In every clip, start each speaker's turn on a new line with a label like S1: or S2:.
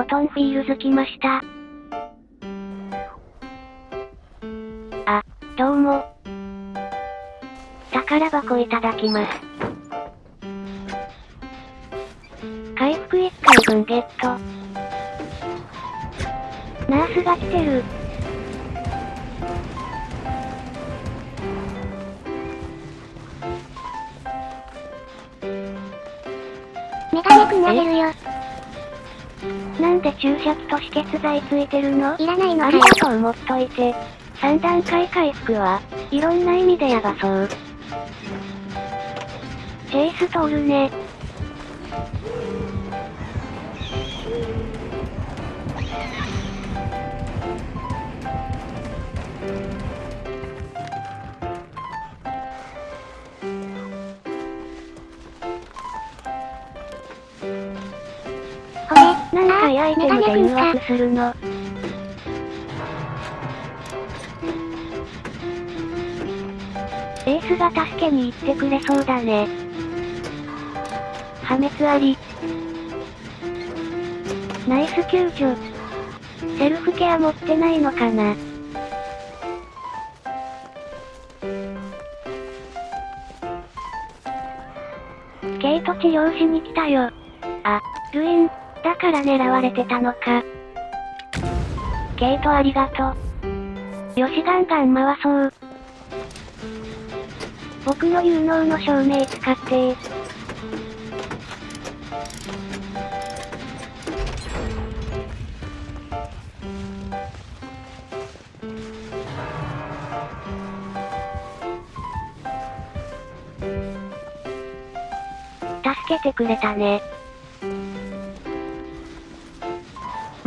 S1: ドトンフィールズ来ました。あ、どうも。宝箱いただきます。回復1回分ゲット。ナースが来てる。
S2: メガネくんあげるよ。
S1: なんで注射器と止血剤ついてるの？
S2: いらないの
S1: ありがとう持っといて。3段階回復は、いろんな意味でやばそう。チェイス通るね。何回アイテムで誘惑するのエースが助けに行ってくれそうだね。破滅あり。ナイス救助。セルフケア持ってないのかなケイト治療しに来たよ。あ、ルイン、だから狙われてたのか。ケイトありがとう。よしガンガン回そう。僕の有能の証明使って助けてくれたね。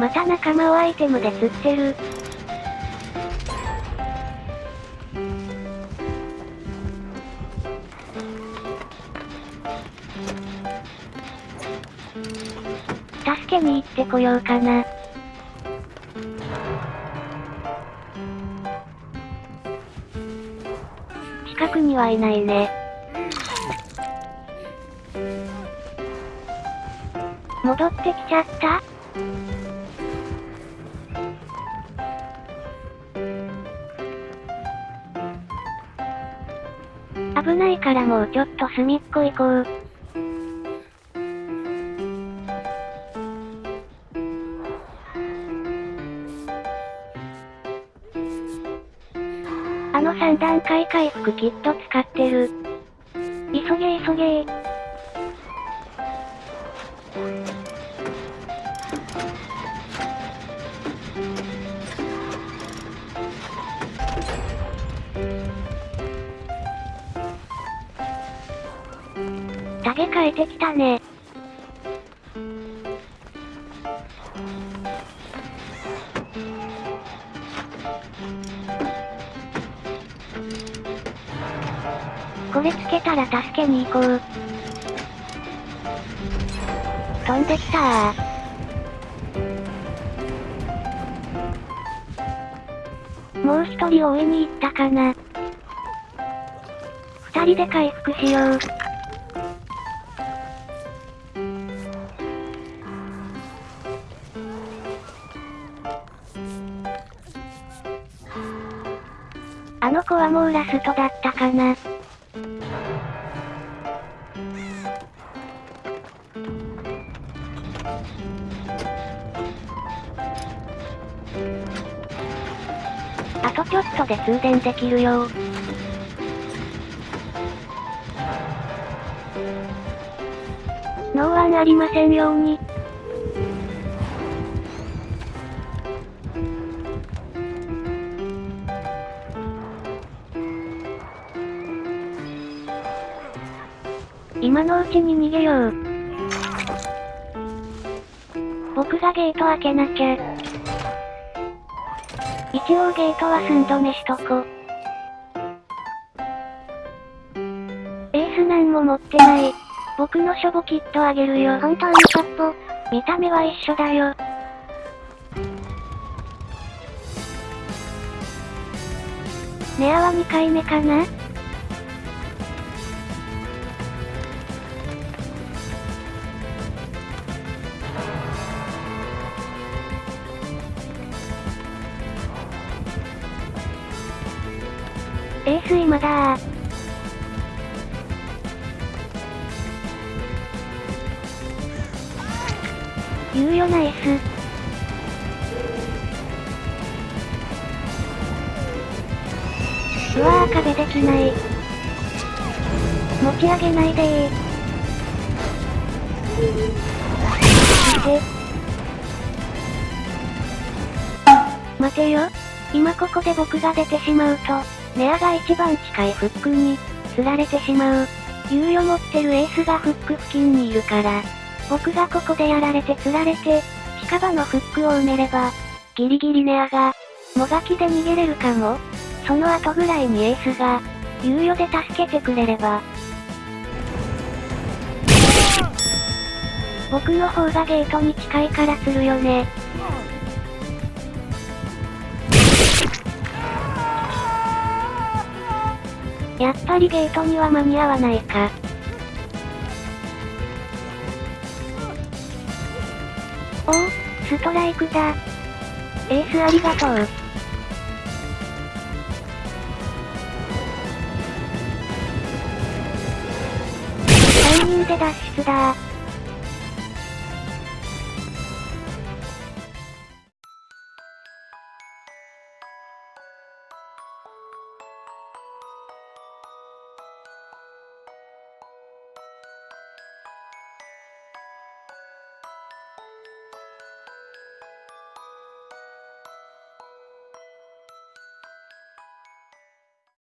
S1: また仲間をアイテムで釣ってる。助けに行ってこようかな。近くにはいないね。戻ってきちゃった？危ないからもうちょっと隅っこ行こう。あの3段階回復キット使ってる。急げ急げ変えてきたね。これつけたら助けに行こう。飛んできたもう一人追いに行ったかな。二人で回復しよう。あの子はもうラストだったかな。あとちょっとで通電できるよノーワンありませんように。今のうちに逃げよう。僕がゲート開けなきゃ。一応ゲートは寸止めしとこ。エースなんも持ってない。僕のショボキットあげるよ。
S2: 本当にしょっぽ。
S1: 見た目は一緒だよ。ネアは2回目かな？エース今だー。猶予なエース。うわー壁できない。持ち上げないでー。見て。待てよ。今ここで僕が出てしまうと、ネアが一番近いフックに、釣られてしまう。猶予持ってるエースがフック付近にいるから、僕がここでやられて釣られて、近場のフックを埋めれば、ギリギリネアが、もがきで逃げれるかも。その後ぐらいにエースが、猶予で助けてくれれば。僕の方がゲートに近いから釣るよね。やっぱりゲートには間に合わないか。おお、ストライクだ。エースありがとう。3人で脱出だ